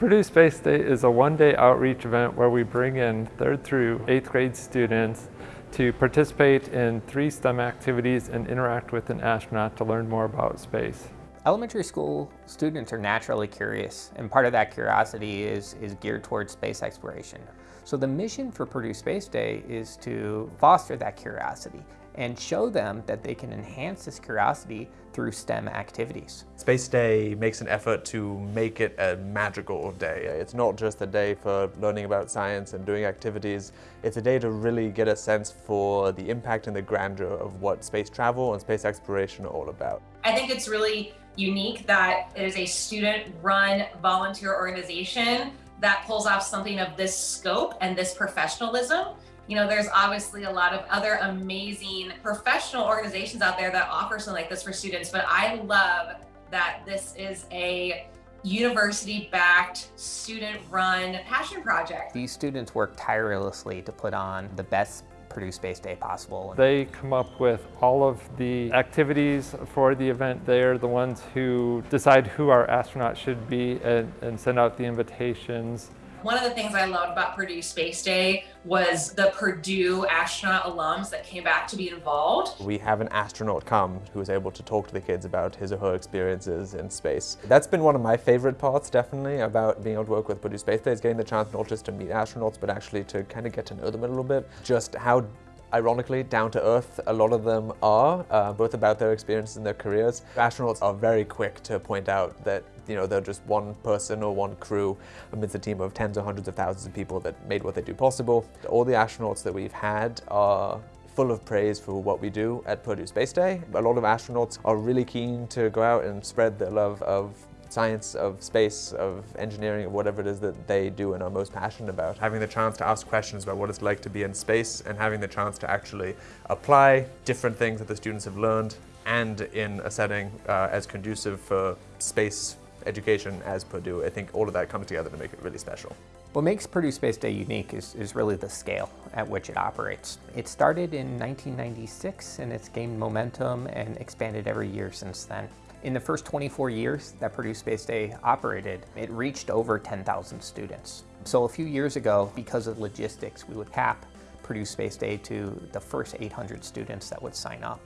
Purdue Space Day is a one-day outreach event where we bring in third through eighth grade students to participate in three STEM activities and interact with an astronaut to learn more about space. Elementary school students are naturally curious, and part of that curiosity is, is geared towards space exploration. So the mission for Purdue Space Day is to foster that curiosity and show them that they can enhance this curiosity through STEM activities. Space Day makes an effort to make it a magical day. It's not just a day for learning about science and doing activities. It's a day to really get a sense for the impact and the grandeur of what space travel and space exploration are all about. I think it's really unique that it is a student-run volunteer organization that pulls off something of this scope and this professionalism. You know, there's obviously a lot of other amazing professional organizations out there that offer something like this for students, but I love that this is a university-backed, student-run passion project. These students work tirelessly to put on the best Purdue Space Day possible. They come up with all of the activities for the event. They're the ones who decide who our astronauts should be and, and send out the invitations. One of the things I loved about Purdue Space Day was the Purdue astronaut alums that came back to be involved. We have an astronaut come who is able to talk to the kids about his or her experiences in space. That's been one of my favorite parts, definitely, about being able to work with Purdue Space Day, is getting the chance not just to meet astronauts, but actually to kind of get to know them a little bit. Just how ironically, down to earth, a lot of them are, uh, both about their experiences and their careers. Astronauts are very quick to point out that you know, they're just one person or one crew amidst a team of tens or hundreds of thousands of people that made what they do possible. All the astronauts that we've had are full of praise for what we do at Purdue Space Day. A lot of astronauts are really keen to go out and spread the love of science, of space, of engineering, of whatever it is that they do and are most passionate about. Having the chance to ask questions about what it's like to be in space and having the chance to actually apply different things that the students have learned and in a setting uh, as conducive for space education as Purdue, I think all of that comes together to make it really special. What makes Purdue Space Day unique is, is really the scale at which it operates. It started in 1996 and it's gained momentum and expanded every year since then. In the first 24 years that Purdue Space Day operated, it reached over 10,000 students. So a few years ago, because of logistics, we would cap Purdue Space Day to the first 800 students that would sign up.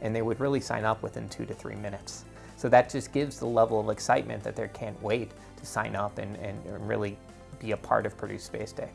And they would really sign up within two to three minutes. So that just gives the level of excitement that they can't wait to sign up and, and really be a part of Purdue Space Day.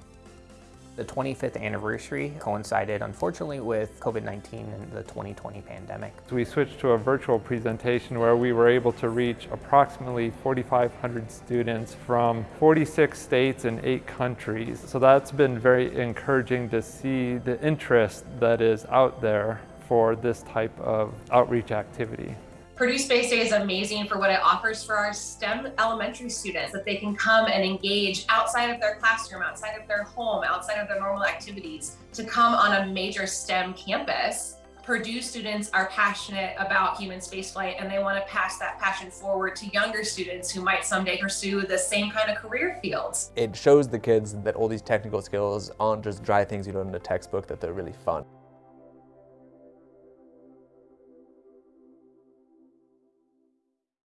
The 25th anniversary coincided, unfortunately, with COVID-19 and the 2020 pandemic. We switched to a virtual presentation where we were able to reach approximately 4,500 students from 46 states and eight countries. So that's been very encouraging to see the interest that is out there for this type of outreach activity. Purdue Space Day is amazing for what it offers for our STEM elementary students, that they can come and engage outside of their classroom, outside of their home, outside of their normal activities, to come on a major STEM campus. Purdue students are passionate about human spaceflight and they want to pass that passion forward to younger students who might someday pursue the same kind of career fields. It shows the kids that all these technical skills aren't just dry things you learn in a textbook, that they're really fun.